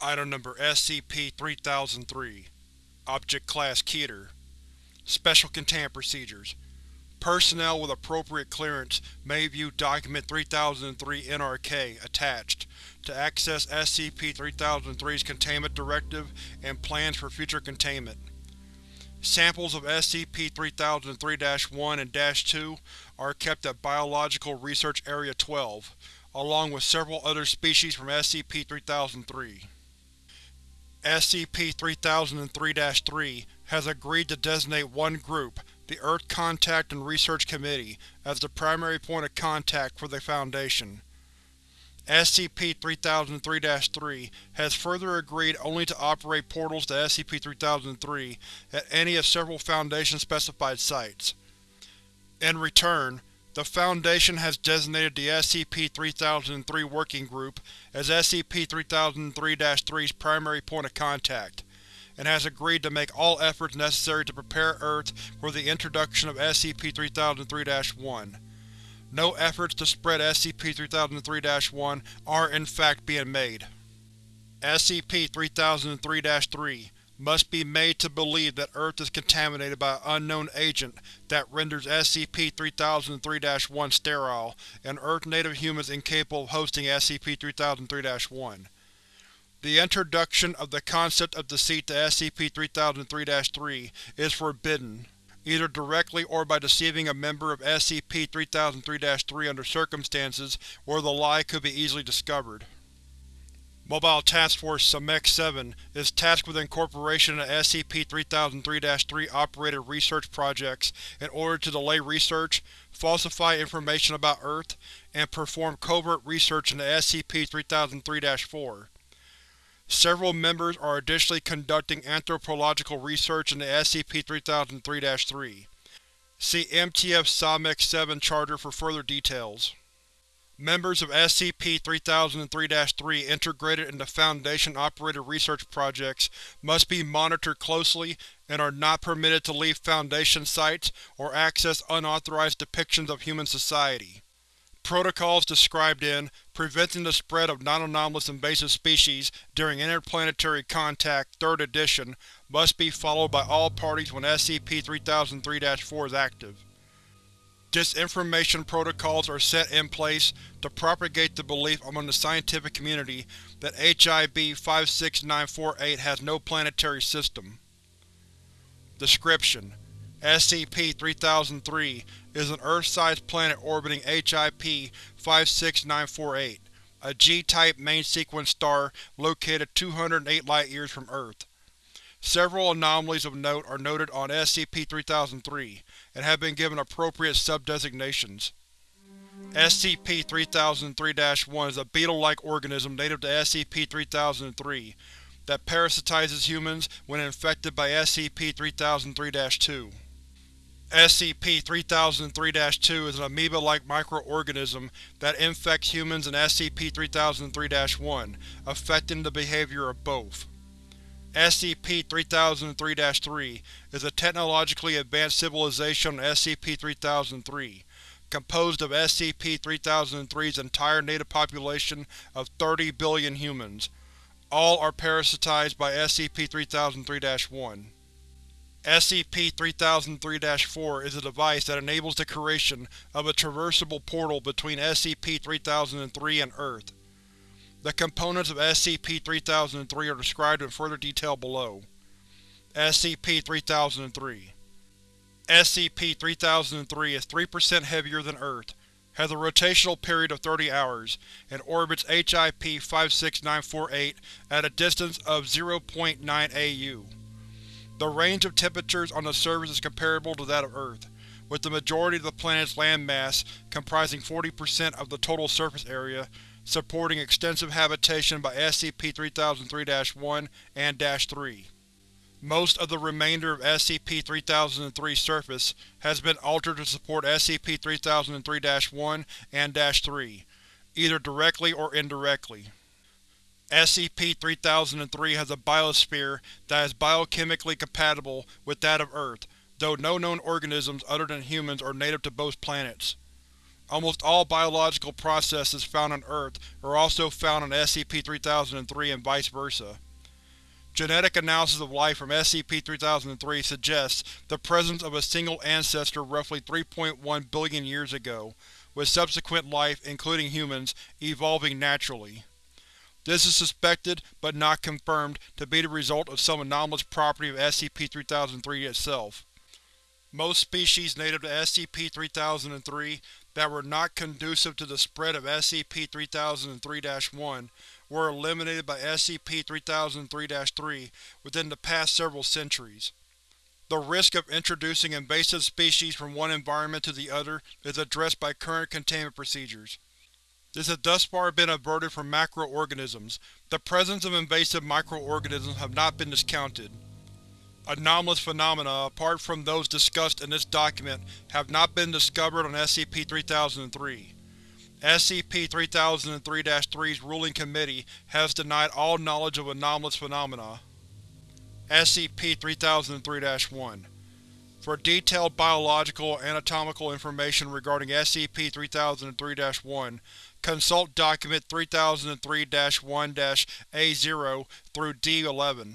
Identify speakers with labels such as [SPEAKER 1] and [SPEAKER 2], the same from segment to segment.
[SPEAKER 1] Item Number SCP-3003 Object Class Keter Special Containment Procedures Personnel with appropriate clearance may view Document 3003-NRK attached to access SCP-3003's Containment Directive and plans for future containment. Samples of SCP-3003-1 and -2 are kept at Biological Research Area 12, along with several other species from SCP-3003. SCP-3003-3 has agreed to designate one group, the Earth Contact and Research Committee, as the primary point of contact for the Foundation. SCP-3003-3 has further agreed only to operate portals to SCP-3003 at any of several Foundation-specified sites. In return, the Foundation has designated the SCP-3003 Working Group as SCP-3003-3's primary point of contact, and has agreed to make all efforts necessary to prepare Earth for the introduction of SCP-3003-1. No efforts to spread SCP-3003-1 are in fact being made. SCP-3003-3 must be made to believe that Earth is contaminated by an unknown agent that renders SCP-3003-1 sterile and Earth-native humans incapable of hosting SCP-3003-1. The introduction of the concept of deceit to SCP-3003-3 is forbidden, either directly or by deceiving a member of SCP-3003-3 under circumstances where the lie could be easily discovered. Mobile Task Force Samek-7 is tasked with incorporation into SCP-3003-3 operated research projects in order to delay research, falsify information about Earth, and perform covert research into SCP-3003-4. Several members are additionally conducting anthropological research into SCP-3003-3. See MTF Samek-7 Charter for further details. Members of SCP-3003-3 integrated into Foundation-operated research projects must be monitored closely and are not permitted to leave Foundation sites or access unauthorized depictions of human society. Protocols described in Preventing the Spread of Non-Anomalous Invasive Species During Interplanetary Contact 3rd edition must be followed by all parties when SCP-3003-4 is active. Disinformation protocols are set in place to propagate the belief among the scientific community that HIP 56948 has no planetary system. Description: SCP-3003 is an Earth-sized planet orbiting HIP 56948, a G-type main-sequence star located 208 light-years from Earth. Several anomalies of note are noted on SCP-3003, and have been given appropriate sub-designations. SCP-3003-1 is a beetle-like organism native to SCP-3003 that parasitizes humans when infected by SCP-3003-2. SCP-3003-2 is an amoeba-like microorganism that infects humans and SCP-3003-1, affecting the behavior of both. SCP-3003-3 is a technologically advanced civilization on SCP-3003, composed of SCP-3003's entire native population of 30 billion humans. All are parasitized by SCP-3003-1. SCP-3003-4 is a device that enables the creation of a traversable portal between SCP-3003 and Earth. The components of SCP-3003 are described in further detail below. SCP-3003 SCP-3003 is 3% heavier than Earth, has a rotational period of 30 hours, and orbits HIP 56948 at a distance of 0.9 AU. The range of temperatures on the surface is comparable to that of Earth, with the majority of the planet's landmass comprising 40% of the total surface area supporting extensive habitation by SCP-3003-1 and -3. Most of the remainder of SCP-3003's surface has been altered to support SCP-3003-1 and -3, either directly or indirectly. SCP-3003 has a biosphere that is biochemically compatible with that of Earth, though no known organisms other than humans are native to both planets. Almost all biological processes found on Earth are also found on SCP-3003 and vice versa. Genetic analysis of life from SCP-3003 suggests the presence of a single ancestor roughly 3.1 billion years ago, with subsequent life, including humans, evolving naturally. This is suspected, but not confirmed, to be the result of some anomalous property of SCP-3003 itself. Most species native to SCP-3003 that were not conducive to the spread of SCP-3003-1 were eliminated by SCP-3003-3 within the past several centuries. The risk of introducing invasive species from one environment to the other is addressed by current containment procedures. This has thus far been averted from macroorganisms. The presence of invasive microorganisms have not been discounted. Anomalous phenomena, apart from those discussed in this document, have not been discovered on SCP-3003. SCP-3003-3's ruling committee has denied all knowledge of anomalous phenomena. SCP-3003-1 For detailed biological and anatomical information regarding SCP-3003-1, Consult Document 3003-1-A0 through D11.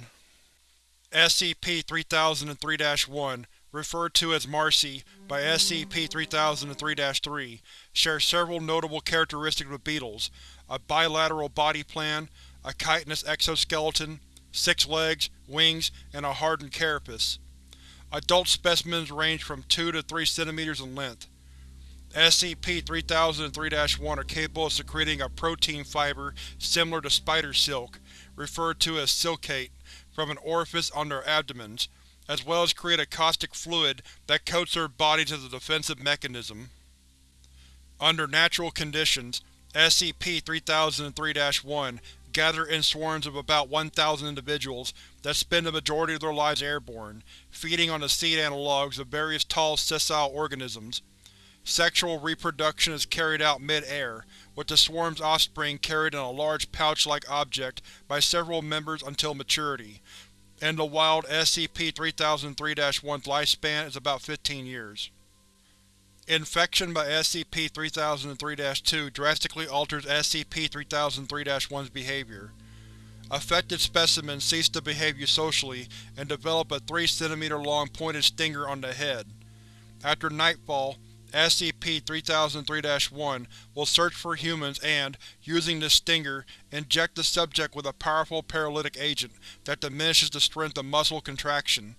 [SPEAKER 1] SCP-3003-1, referred to as Marcy by SCP-3003-3, shares several notable characteristics with beetles, a bilateral body plan, a chitinous exoskeleton, six legs, wings, and a hardened carapace. Adult specimens range from 2 to 3 cm in length. SCP-3003-1 are capable of secreting a protein fiber similar to spider silk, referred to as silkate, from an orifice on their abdomens, as well as create a caustic fluid that coats their bodies as a defensive mechanism. Under natural conditions, SCP-3003-1 gather in swarms of about 1,000 individuals that spend the majority of their lives airborne, feeding on the seed analogues of various tall sessile organisms. Sexual reproduction is carried out mid-air, with the swarm's offspring carried in a large pouch-like object by several members until maturity. In the wild, SCP-3003-1's lifespan is about 15 years. Infection by SCP-3003-2 drastically alters SCP-3003-1's behavior. Affected specimens cease to behave eusocially and develop a 3 cm long pointed stinger on the head. After nightfall, SCP-3003-1 will search for humans and, using this stinger, inject the subject with a powerful paralytic agent that diminishes the strength of muscle contraction.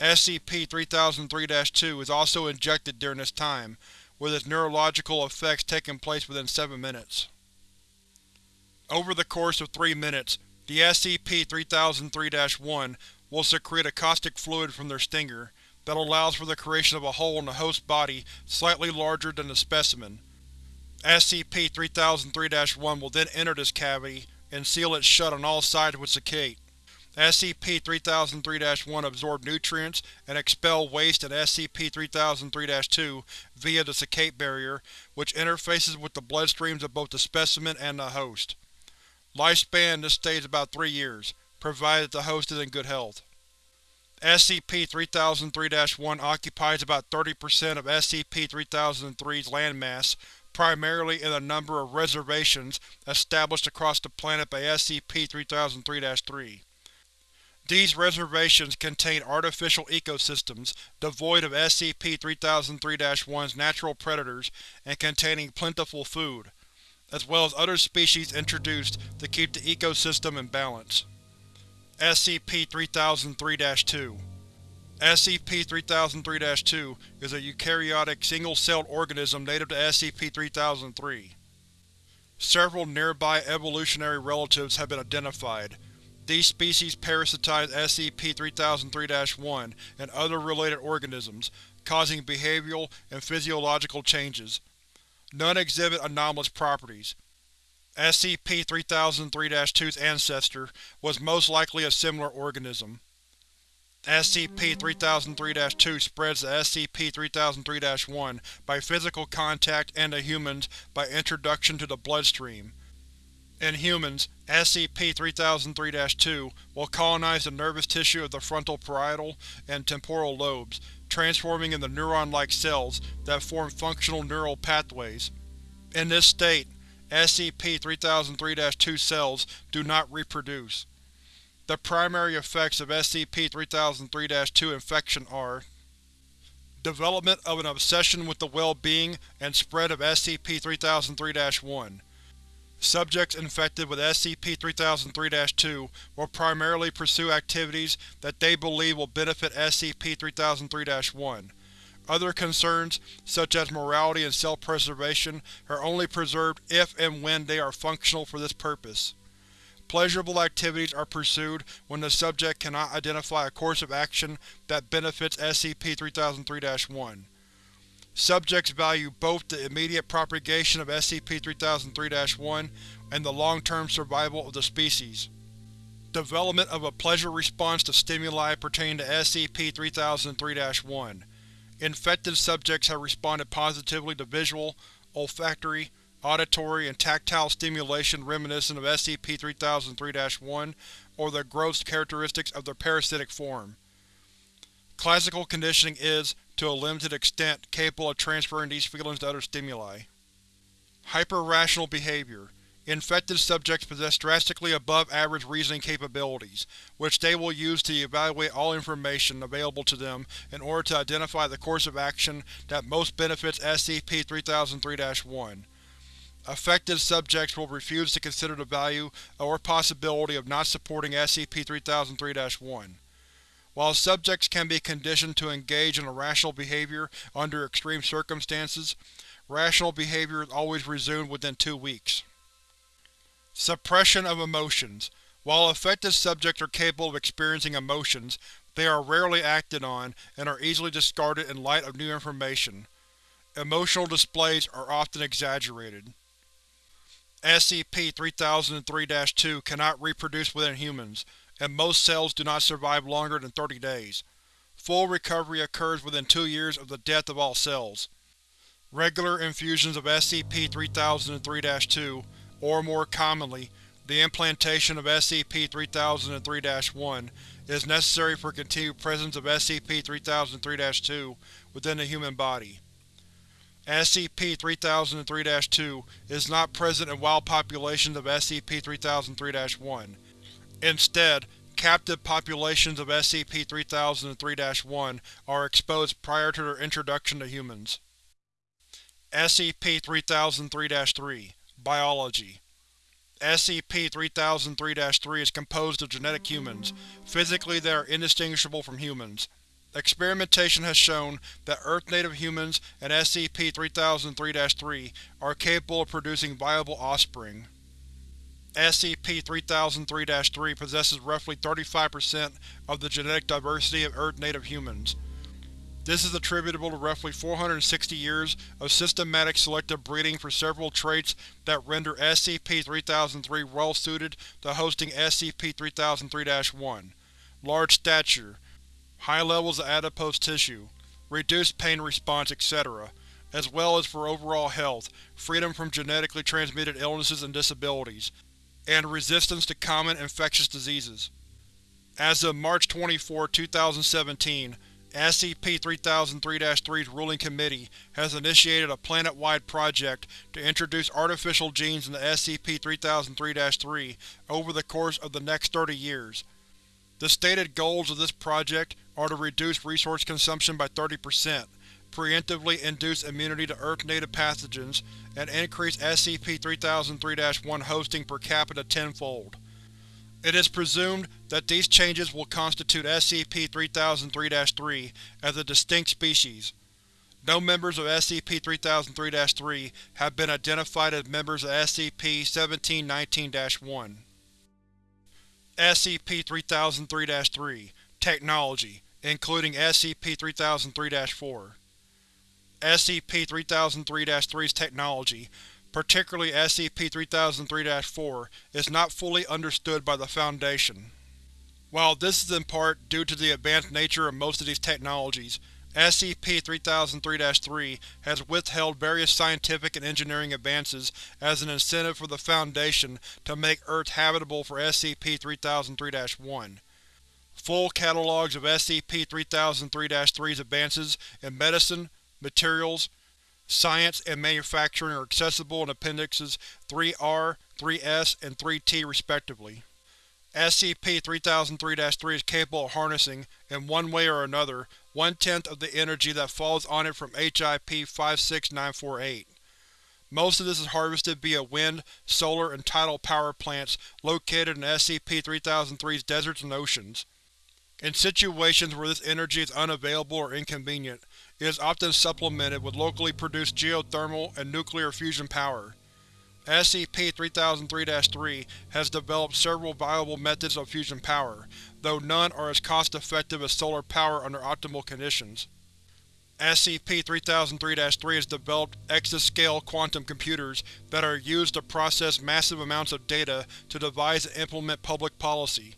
[SPEAKER 1] SCP-3003-2 is also injected during this time, with its neurological effects taking place within 7 minutes. Over the course of 3 minutes, the SCP-3003-1 will secrete a caustic fluid from their stinger, that allows for the creation of a hole in the host body slightly larger than the specimen. SCP-3003-1 will then enter this cavity and seal it shut on all sides with secate. SCP-3003-1 absorb nutrients and expel waste in SCP-3003-2 via the secate barrier, which interfaces with the bloodstreams of both the specimen and the host. Lifespan in this state is about 3 years, provided the host is in good health. SCP-3003-1 occupies about 30% of SCP-3003's landmass, primarily in a number of reservations established across the planet by SCP-3003-3. These reservations contain artificial ecosystems devoid of SCP-3003-1's natural predators and containing plentiful food, as well as other species introduced to keep the ecosystem in balance. SCP-3003-2 SCP-3003-2 is a eukaryotic, single-celled organism native to SCP-3003. Several nearby evolutionary relatives have been identified. These species parasitize SCP-3003-1 and other related organisms, causing behavioral and physiological changes. None exhibit anomalous properties. SCP-3003-2's ancestor was most likely a similar organism. SCP-3003-2 spreads to SCP-3003-1 by physical contact and to humans by introduction to the bloodstream. In humans, SCP-3003-2 will colonize the nervous tissue of the frontal parietal and temporal lobes, transforming into neuron-like cells that form functional neural pathways. In this state, SCP-3003-2 cells do not reproduce. The primary effects of SCP-3003-2 infection are Development of an obsession with the well-being and spread of SCP-3003-1. Subjects infected with SCP-3003-2 will primarily pursue activities that they believe will benefit SCP-3003-1. Other concerns, such as morality and self-preservation, are only preserved if and when they are functional for this purpose. Pleasurable activities are pursued when the subject cannot identify a course of action that benefits SCP-3003-1. Subjects value both the immediate propagation of SCP-3003-1 and the long-term survival of the species. Development of a pleasure response to stimuli pertaining to SCP-3003-1. Infected subjects have responded positively to visual, olfactory, auditory, and tactile stimulation reminiscent of SCP-3003-1 or the gross characteristics of their parasitic form. Classical conditioning is, to a limited extent, capable of transferring these feelings to other stimuli. Hyper-rational behavior. Infected subjects possess drastically above-average reasoning capabilities, which they will use to evaluate all information available to them in order to identify the course of action that most benefits SCP-3003-1. Affected subjects will refuse to consider the value or possibility of not supporting SCP-3003-1. While subjects can be conditioned to engage in irrational behavior under extreme circumstances, rational behavior is always resumed within two weeks. Suppression of emotions. While affected subjects are capable of experiencing emotions, they are rarely acted on and are easily discarded in light of new information. Emotional displays are often exaggerated. SCP-3003-2 cannot reproduce within humans, and most cells do not survive longer than 30 days. Full recovery occurs within two years of the death of all cells. Regular infusions of SCP-3003-2, or more commonly, the implantation of SCP-3003-1, is necessary for continued presence of SCP-3003-2 within the human body. SCP-3003-2 is not present in wild populations of SCP-3003-1. Instead, captive populations of SCP-3003-1 are exposed prior to their introduction to humans. SCP-3003-3 Biology SCP-3003-3 is composed of genetic humans. Physically they are indistinguishable from humans. Experimentation has shown that Earth-native humans and SCP-3003-3 are capable of producing viable offspring. SCP-3003-3 possesses roughly 35% of the genetic diversity of Earth-native humans. This is attributable to roughly 460 years of systematic selective breeding for several traits that render SCP-3003 well-suited to hosting SCP-3003-1. Large stature, high levels of adipose tissue, reduced pain response, etc., as well as for overall health, freedom from genetically transmitted illnesses and disabilities, and resistance to common infectious diseases. As of March 24, 2017, SCP-3003-3's Ruling Committee has initiated a planet-wide project to introduce artificial genes into SCP-3003-3 over the course of the next 30 years. The stated goals of this project are to reduce resource consumption by 30%, preemptively induce immunity to Earth-native pathogens, and increase SCP-3003-1 hosting per capita tenfold. It is presumed that these changes will constitute SCP-3003-3 as a distinct species. No members of SCP-3003-3 have been identified as members of SCP-1719-1. SCP-3003-3 Technology, including SCP-3003-4 SCP-3003-3's technology, particularly SCP-3003-4, is not fully understood by the Foundation. While this is in part due to the advanced nature of most of these technologies, SCP-3003-3 has withheld various scientific and engineering advances as an incentive for the Foundation to make Earth habitable for SCP-3003-1. Full catalogues of SCP-3003-3's advances in medicine, materials, science, and manufacturing are accessible in Appendixes 3-R, 3-S, and 3-T respectively. SCP-3003-3 is capable of harnessing, in one way or another, one-tenth of the energy that falls on it from HIP 56948. Most of this is harvested via wind, solar, and tidal power plants located in SCP-3003's deserts and oceans. In situations where this energy is unavailable or inconvenient, it is often supplemented with locally produced geothermal and nuclear fusion power. SCP-3003-3 has developed several viable methods of fusion power, though none are as cost-effective as solar power under optimal conditions. SCP-3003-3 has developed exascale quantum computers that are used to process massive amounts of data to devise and implement public policy.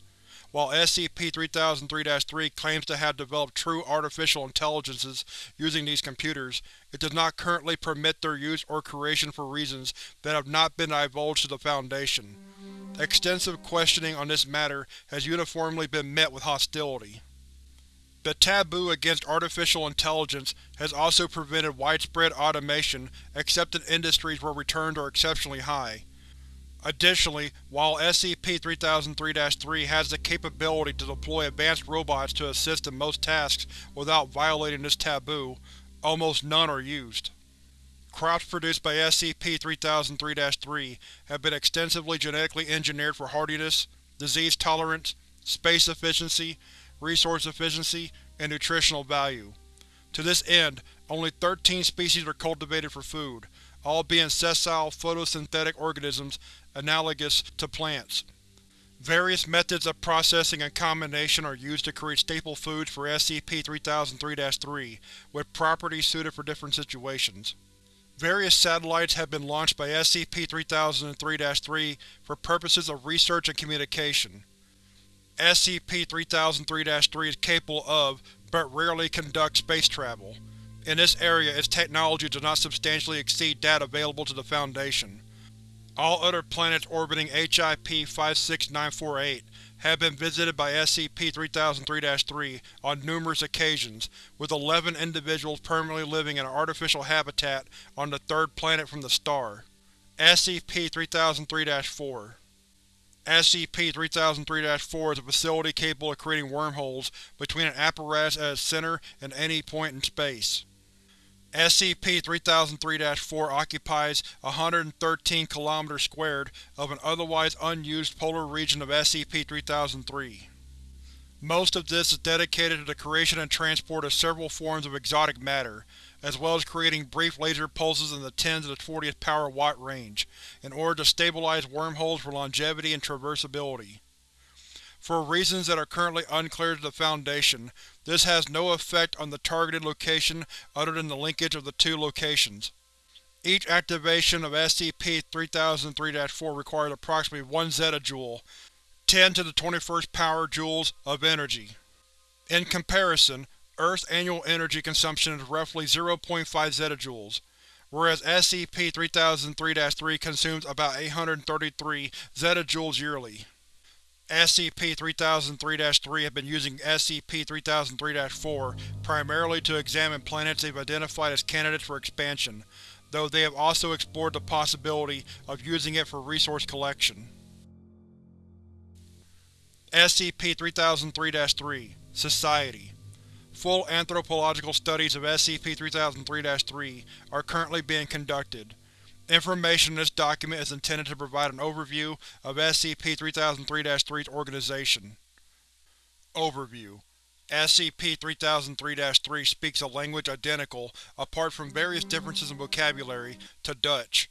[SPEAKER 1] While SCP-3003-3 claims to have developed true artificial intelligences using these computers, it does not currently permit their use or creation for reasons that have not been divulged to the Foundation. Extensive questioning on this matter has uniformly been met with hostility. The taboo against artificial intelligence has also prevented widespread automation except in industries where returns are exceptionally high. Additionally, while SCP-3003-3 has the capability to deploy advanced robots to assist in most tasks without violating this taboo, almost none are used. Crops produced by SCP-3003-3 have been extensively genetically engineered for hardiness, disease tolerance, space efficiency, resource efficiency, and nutritional value. To this end, only 13 species are cultivated for food, all being sessile photosynthetic organisms analogous to plants. Various methods of processing and combination are used to create staple foods for SCP-3003-3, with properties suited for different situations. Various satellites have been launched by SCP-3003-3 for purposes of research and communication. SCP-3003-3 is capable of, but rarely conducts space travel. In this area, its technology does not substantially exceed that available to the Foundation. All other planets orbiting HIP 56948 have been visited by SCP-3003-3 on numerous occasions, with 11 individuals permanently living in an artificial habitat on the third planet from the star. SCP-3003-4 SCP-3003-4 is a facility capable of creating wormholes between an apparatus at its center and any point in space. SCP-3003-4 occupies 113 km squared of an otherwise unused polar region of SCP-3003. Most of this is dedicated to the creation and transport of several forms of exotic matter, as well as creating brief laser pulses in the 10 to the 40th power watt range, in order to stabilize wormholes for longevity and traversability. For reasons that are currently unclear to the Foundation, this has no effect on the targeted location other than the linkage of the two locations. Each activation of SCP-3003-4 requires approximately 1 zettajoule, 10 to the 21st power joules, of energy. In comparison, Earth's annual energy consumption is roughly 0.5 zettajoules, whereas SCP-3003-3 consumes about 833 zettajoules yearly. SCP-3003-3 have been using SCP-3003-4 primarily to examine planets they've identified as candidates for expansion, though they have also explored the possibility of using it for resource collection. SCP-3003-3 Society Full anthropological studies of SCP-3003-3 are currently being conducted. Information in this document is intended to provide an overview of SCP-3003-3's organization. Overview SCP-3003-3 speaks a language identical, apart from various differences in vocabulary, to Dutch.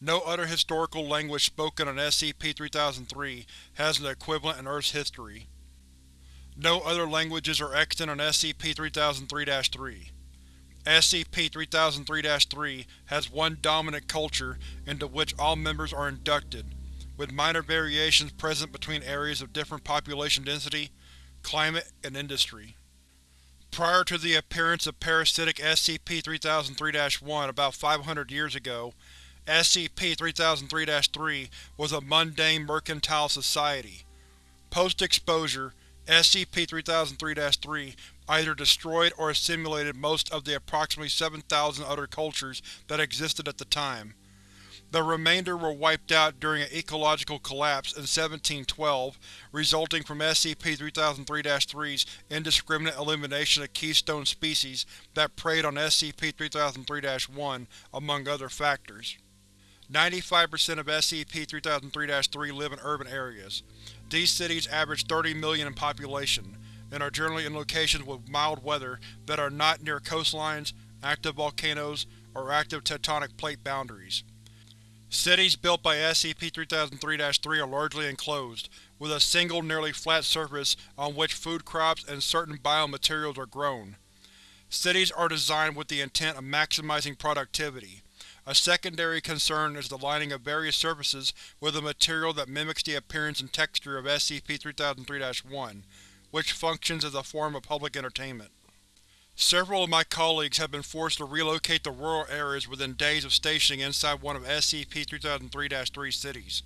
[SPEAKER 1] No other historical language spoken on SCP-3003 has an equivalent in Earth's history. No other languages are extant on SCP-3003-3. SCP-3003-3 has one dominant culture into which all members are inducted, with minor variations present between areas of different population density, climate, and industry. Prior to the appearance of parasitic SCP-3003-1 about 500 years ago, SCP-3003-3 was a mundane mercantile society. Post-exposure, SCP-3003-3 either destroyed or assimilated most of the approximately 7,000 other cultures that existed at the time. The remainder were wiped out during an ecological collapse in 1712, resulting from SCP-3003-3's indiscriminate elimination of keystone species that preyed on SCP-3003-1, among other factors. 95% of SCP-3003-3 live in urban areas. These cities average 30 million in population, and are generally in locations with mild weather that are not near coastlines, active volcanoes, or active tectonic plate boundaries. Cities built by SCP-3003-3 are largely enclosed, with a single nearly flat surface on which food crops and certain biomaterials are grown. Cities are designed with the intent of maximizing productivity. A secondary concern is the lining of various surfaces with a material that mimics the appearance and texture of SCP-3003-1, which functions as a form of public entertainment. Several of my colleagues have been forced to relocate to rural areas within days of stationing inside one of SCP-3003-3 cities.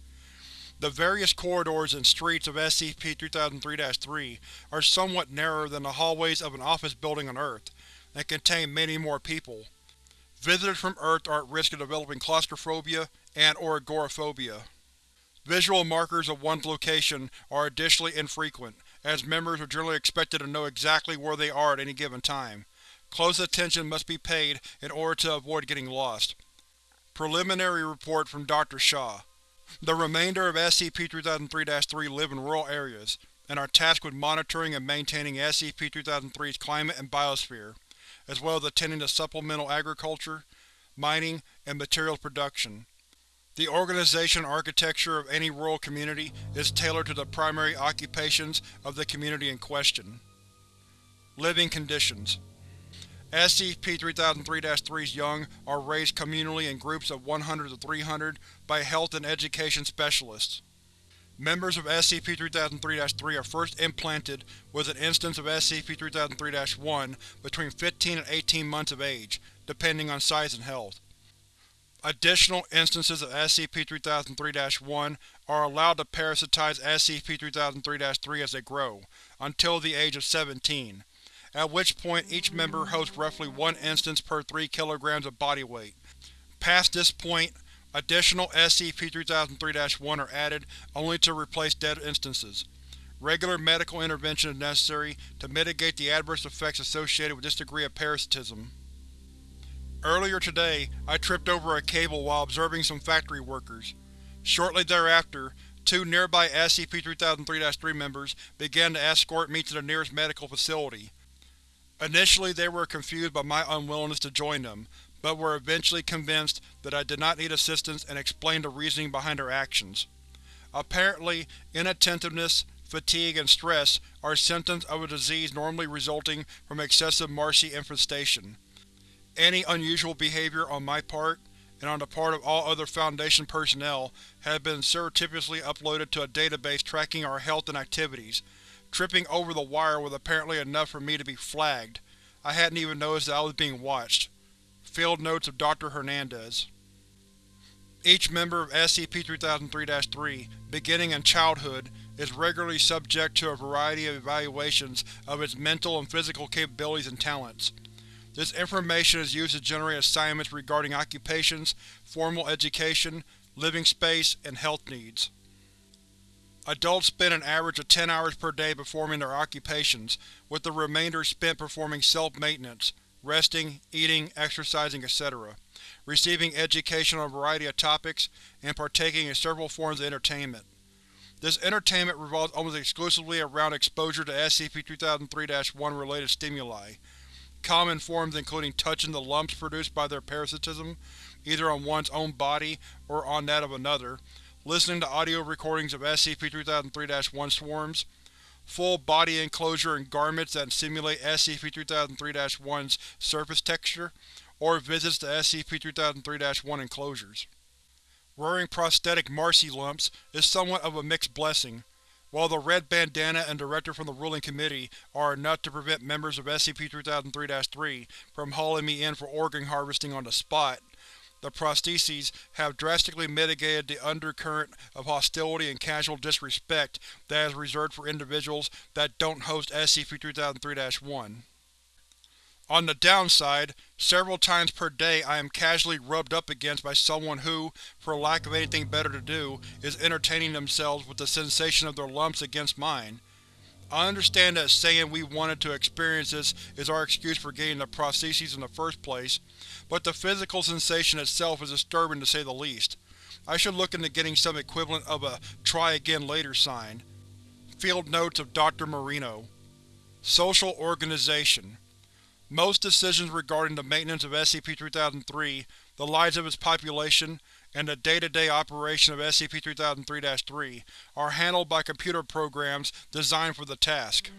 [SPEAKER 1] The various corridors and streets of SCP-3003-3 are somewhat narrower than the hallways of an office building on Earth, and contain many more people. Visitors from Earth are at risk of developing claustrophobia and or agoraphobia. Visual markers of one's location are additionally infrequent, as members are generally expected to know exactly where they are at any given time. Close attention must be paid in order to avoid getting lost. Preliminary report from Dr. Shaw. The remainder of SCP-3003-3 live in rural areas, and are tasked with monitoring and maintaining SCP-3003's climate and biosphere, as well as attending to supplemental agriculture, mining, and materials production. The organization architecture of any rural community is tailored to the primary occupations of the community in question. Living conditions SCP-3003-3's young are raised communally in groups of 100 to 300 by health and education specialists. Members of SCP-3003-3 are first implanted with an instance of SCP-3003-1 between 15 and 18 months of age, depending on size and health. Additional instances of SCP-3003-1 are allowed to parasitize SCP-3003-3 as they grow, until the age of 17, at which point each member hosts roughly one instance per 3 kg of body weight. Past this point, additional SCP-3003-1 are added only to replace dead instances. Regular medical intervention is necessary to mitigate the adverse effects associated with this degree of parasitism. Earlier today, I tripped over a cable while observing some factory workers. Shortly thereafter, two nearby SCP-3003-3 members began to escort me to the nearest medical facility. Initially they were confused by my unwillingness to join them, but were eventually convinced that I did not need assistance and explained the reasoning behind their actions. Apparently, inattentiveness, fatigue, and stress are symptoms of a disease normally resulting from excessive marcy infestation. Any unusual behavior on my part, and on the part of all other Foundation personnel, has been surreptitiously uploaded to a database tracking our health and activities. Tripping over the wire was apparently enough for me to be flagged. I hadn't even noticed that I was being watched. Field Notes of Dr. Hernandez Each member of SCP-3003-3, beginning in childhood, is regularly subject to a variety of evaluations of its mental and physical capabilities and talents. This information is used to generate assignments regarding occupations, formal education, living space, and health needs. Adults spend an average of 10 hours per day performing their occupations, with the remainder spent performing self-maintenance, resting, eating, exercising, etc., receiving education on a variety of topics, and partaking in several forms of entertainment. This entertainment revolves almost exclusively around exposure to SCP-3003-1 related stimuli, Common forms including touching the lumps produced by their parasitism, either on one's own body or on that of another, listening to audio recordings of SCP-3003-1 swarms, full body enclosure in garments that simulate SCP-3003-1's surface texture, or visits to SCP-3003-1 enclosures. Wearing prosthetic Marcy lumps is somewhat of a mixed blessing, while the red bandana and director from the ruling committee are enough to prevent members of SCP-3003-3 from hauling me in for organ harvesting on the spot, the prostheses have drastically mitigated the undercurrent of hostility and casual disrespect that is reserved for individuals that don't host SCP-3003-1. On the downside, several times per day I am casually rubbed up against by someone who, for lack of anything better to do, is entertaining themselves with the sensation of their lumps against mine. I understand that saying we wanted to experience this is our excuse for getting the prostheses in the first place, but the physical sensation itself is disturbing to say the least. I should look into getting some equivalent of a try again later sign. Field Notes of Dr. Marino Social Organization most decisions regarding the maintenance of SCP-3003, the lives of its population, and the day-to-day -day operation of SCP-3003-3 are handled by computer programs designed for the task.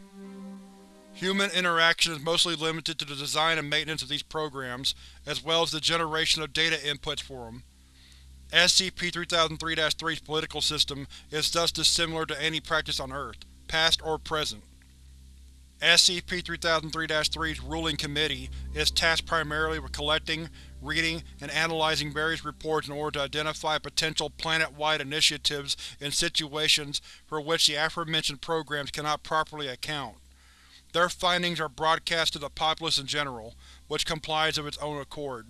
[SPEAKER 1] Human interaction is mostly limited to the design and maintenance of these programs, as well as the generation of data inputs for them. SCP-3003-3's political system is thus dissimilar to any practice on Earth, past or present. SCP-3003-3's Ruling Committee is tasked primarily with collecting, reading, and analyzing various reports in order to identify potential planet-wide initiatives in situations for which the aforementioned programs cannot properly account. Their findings are broadcast to the populace in general, which complies of its own accord.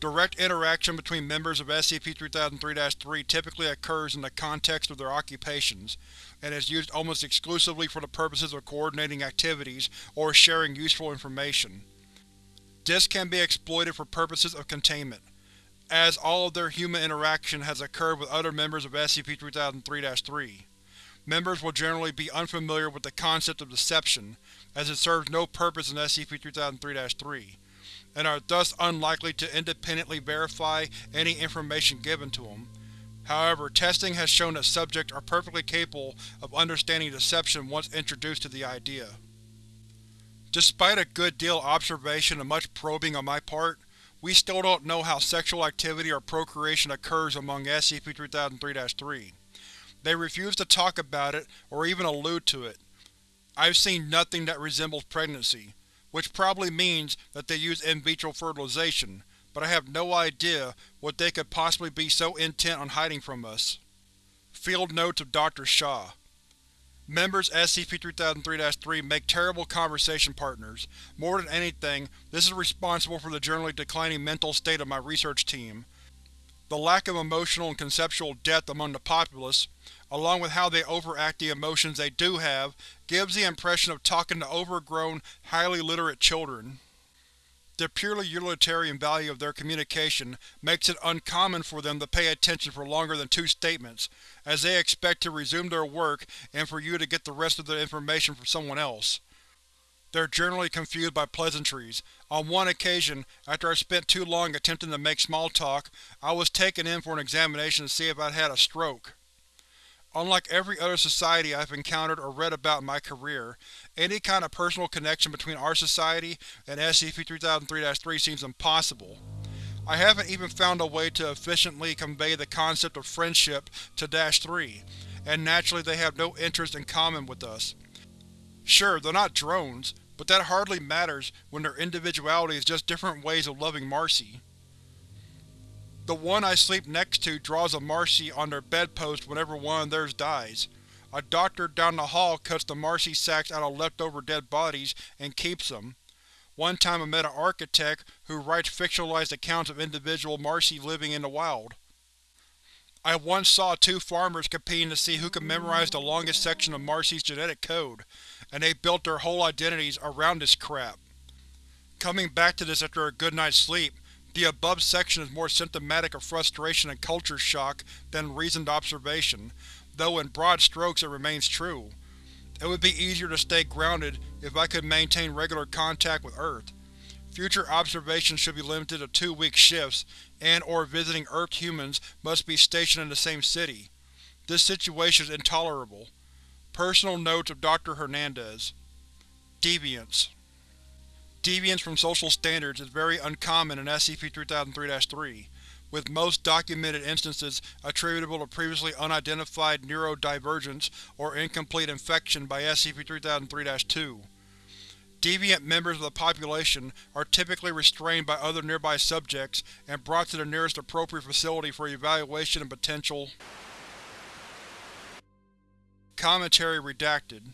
[SPEAKER 1] Direct interaction between members of SCP-3003-3 typically occurs in the context of their occupations, and is used almost exclusively for the purposes of coordinating activities or sharing useful information. This can be exploited for purposes of containment, as all of their human interaction has occurred with other members of SCP-3003-3. Members will generally be unfamiliar with the concept of deception, as it serves no purpose in SCP-3003-3 and are thus unlikely to independently verify any information given to them. However, testing has shown that subjects are perfectly capable of understanding deception once introduced to the idea. Despite a good deal of observation and much probing on my part, we still don't know how sexual activity or procreation occurs among SCP-3003-3. They refuse to talk about it or even allude to it. I've seen nothing that resembles pregnancy, which probably means that they use in vitro fertilization, but I have no idea what they could possibly be so intent on hiding from us. Field Notes of Dr. Shaw Members SCP-3003-3 make terrible conversation partners. More than anything, this is responsible for the generally declining mental state of my research team. The lack of emotional and conceptual depth among the populace, along with how they overact the emotions they do have, gives the impression of talking to overgrown, highly literate children. The purely utilitarian value of their communication makes it uncommon for them to pay attention for longer than two statements, as they expect to resume their work and for you to get the rest of the information from someone else. They're generally confused by pleasantries. On one occasion, after I spent too long attempting to make small talk, I was taken in for an examination to see if I'd had a stroke. Unlike every other society I've encountered or read about in my career, any kind of personal connection between our society and SCP-3003-3 seems impossible. I haven't even found a way to efficiently convey the concept of friendship to Dash 3, and naturally they have no interest in common with us. Sure, they're not drones, but that hardly matters when their individuality is just different ways of loving Marcy. The one I sleep next to draws a Marcy on their bedpost whenever one of theirs dies. A doctor down the hall cuts the Marcy sacks out of leftover dead bodies and keeps them. One time I met an architect who writes fictionalized accounts of individual Marcy living in the wild. I once saw two farmers competing to see who could memorize the longest section of Marcy's genetic code, and they built their whole identities around this crap. Coming back to this after a good night's sleep, the above section is more symptomatic of frustration and culture shock than reasoned observation, though in broad strokes it remains true. It would be easier to stay grounded if I could maintain regular contact with Earth. Future observations should be limited to two-week shifts, and or visiting Earth humans must be stationed in the same city. This situation is intolerable. Personal Notes of Dr. Hernandez Deviance Deviance from social standards is very uncommon in SCP-3003-3, with most documented instances attributable to previously unidentified neurodivergence or incomplete infection by SCP-3003-2. Deviant members of the population are typically restrained by other nearby subjects and brought to the nearest appropriate facility for evaluation and potential Commentary redacted.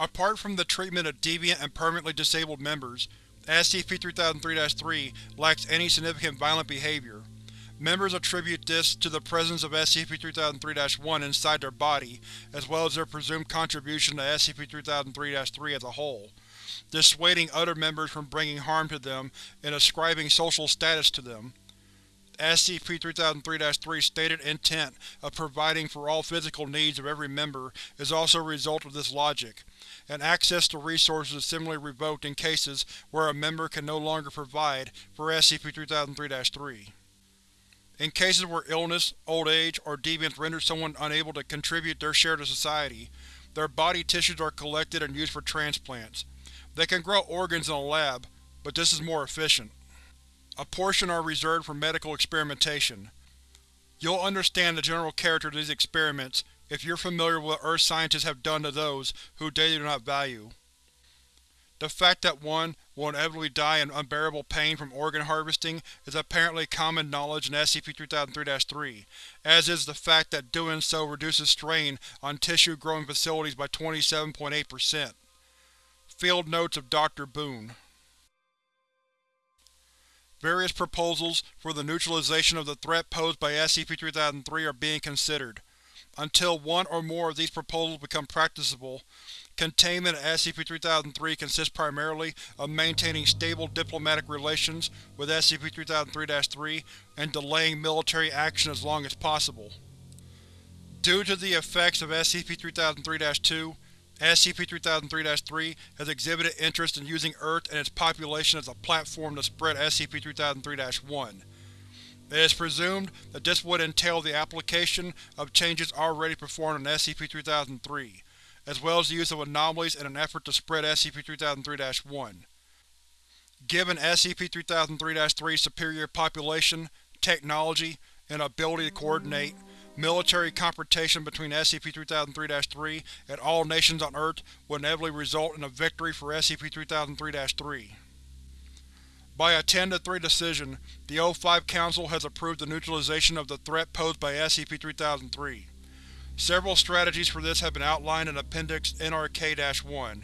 [SPEAKER 1] Apart from the treatment of deviant and permanently disabled members, SCP-3003-3 lacks any significant violent behavior. Members attribute this to the presence of SCP-3003-1 inside their body, as well as their presumed contribution to SCP-3003-3 as a whole, dissuading other members from bringing harm to them and ascribing social status to them. SCP-3003-3's stated intent of providing for all physical needs of every member is also a result of this logic, and access to resources is similarly revoked in cases where a member can no longer provide for SCP-3003-3. In cases where illness, old age, or deviance render someone unable to contribute their share to society, their body tissues are collected and used for transplants. They can grow organs in a lab, but this is more efficient. A portion are reserved for medical experimentation. You'll understand the general character of these experiments if you're familiar with what Earth scientists have done to those who they do not value. The fact that one will inevitably die in unbearable pain from organ harvesting is apparently common knowledge in SCP-3003-3, as is the fact that doing so reduces strain on tissue-growing facilities by 27.8%. Field Notes of Dr. Boone Various proposals for the neutralization of the threat posed by SCP-3003 are being considered. Until one or more of these proposals become practicable, containment of SCP-3003 consists primarily of maintaining stable diplomatic relations with SCP-3003-3 and delaying military action as long as possible. Due to the effects of SCP-3003-2, SCP-3003-3 has exhibited interest in using Earth and its population as a platform to spread SCP-3003-1. It is presumed that this would entail the application of changes already performed on SCP-3003, as well as the use of anomalies in an effort to spread SCP-3003-1. Given SCP-3003-3's superior population, technology, and ability to coordinate, Military confrontation between SCP-3003-3 and all nations on Earth would inevitably result in a victory for SCP-3003-3. By a 10-3 decision, the O5 Council has approved the neutralization of the threat posed by SCP-3003. Several strategies for this have been outlined in Appendix NRK-1.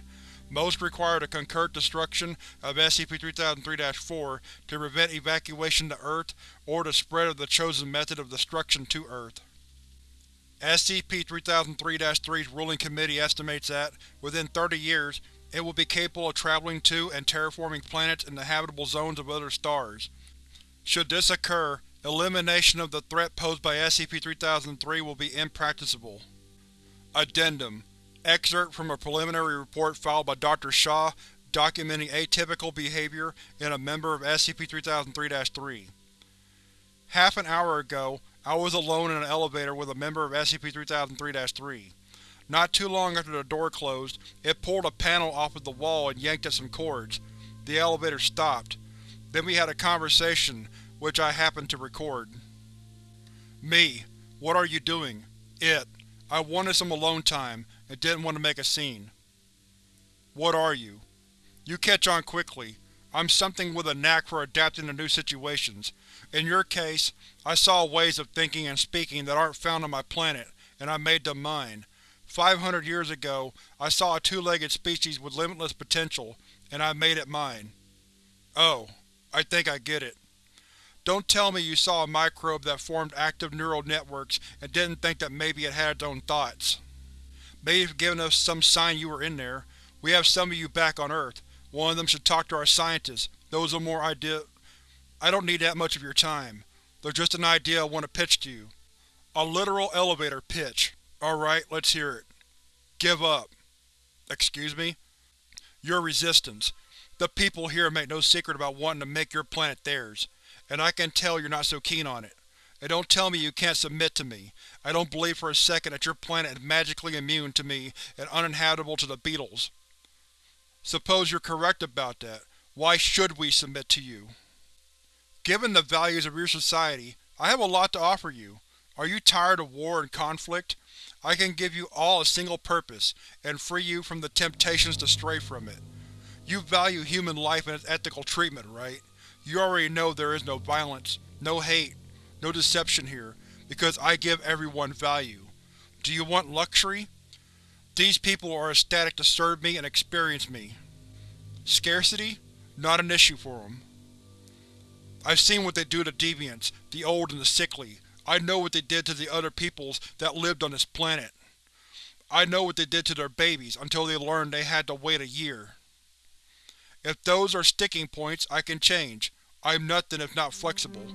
[SPEAKER 1] Most require the concurrent destruction of SCP-3003-4 to prevent evacuation to Earth or the spread of the chosen method of destruction to Earth. SCP-3003-3's ruling committee estimates that, within 30 years, it will be capable of traveling to and terraforming planets in the habitable zones of other stars. Should this occur, elimination of the threat posed by SCP-3003 will be impracticable. Addendum Excerpt from a preliminary report filed by Dr. Shaw documenting atypical behavior in a member of SCP-3003-3. Half an hour ago, I was alone in an elevator with a member of SCP-3003-3. Not too long after the door closed, it pulled a panel off of the wall and yanked at some cords. The elevator stopped. Then we had a conversation, which I happened to record. Me. What are you doing? It. I wanted some alone time, and didn't want to make a scene. What are you? You catch on quickly. I'm something with a knack for adapting to new situations. In your case, I saw ways of thinking and speaking that aren't found on my planet, and I made them mine. Five hundred years ago, I saw a two-legged species with limitless potential, and I made it mine. Oh, I think I get it. Don't tell me you saw a microbe that formed active neural networks and didn't think that maybe it had its own thoughts. Maybe it's given us some sign you were in there. We have some of you back on Earth. One of them should talk to our scientists. Those are more idea- I don't need that much of your time. There's just an idea I want to pitch to you. A literal elevator pitch. Alright, let's hear it. Give up. Excuse me? Your resistance. The people here make no secret about wanting to make your planet theirs, and I can tell you're not so keen on it. And don't tell me you can't submit to me. I don't believe for a second that your planet is magically immune to me and uninhabitable to the beetles. Suppose you're correct about that. Why should we submit to you? Given the values of your society, I have a lot to offer you. Are you tired of war and conflict? I can give you all a single purpose, and free you from the temptations to stray from it. You value human life and its ethical treatment, right? You already know there is no violence, no hate, no deception here, because I give everyone value. Do you want luxury? These people are ecstatic to serve me and experience me. Scarcity? Not an issue for them. I've seen what they do to deviants, the old and the sickly. I know what they did to the other peoples that lived on this planet. I know what they did to their babies until they learned they had to wait a year. If those are sticking points, I can change. I'm nothing if not flexible.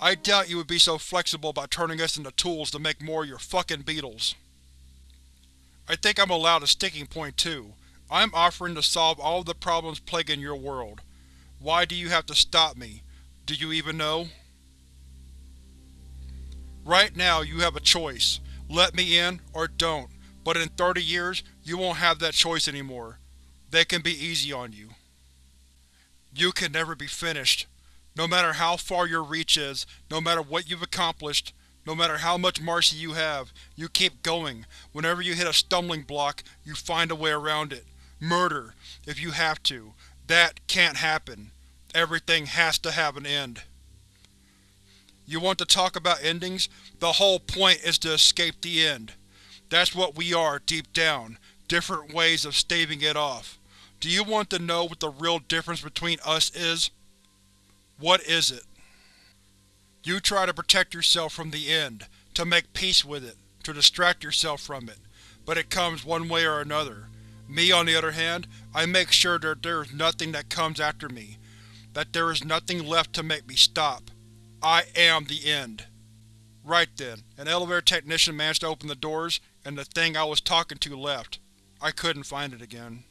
[SPEAKER 1] I doubt you would be so flexible about turning us into tools to make more of your fucking beetles. I think I'm allowed a sticking point too. I'm offering to solve all the problems plaguing your world. Why do you have to stop me? Do you even know? Right now you have a choice. Let me in, or don't, but in 30 years you won't have that choice anymore. They can be easy on you. You can never be finished. No matter how far your reach is, no matter what you've accomplished, no matter how much mercy you have, you keep going. Whenever you hit a stumbling block, you find a way around it. Murder, if you have to. That can't happen. Everything has to have an end. You want to talk about endings? The whole point is to escape the end. That's what we are, deep down. Different ways of staving it off. Do you want to know what the real difference between us is? What is it? You try to protect yourself from the end, to make peace with it, to distract yourself from it, but it comes one way or another. Me, on the other hand, I make sure that there is nothing that comes after me, that there is nothing left to make me stop. I am the end. Right then, an elevator technician managed to open the doors, and the thing I was talking to left. I couldn't find it again.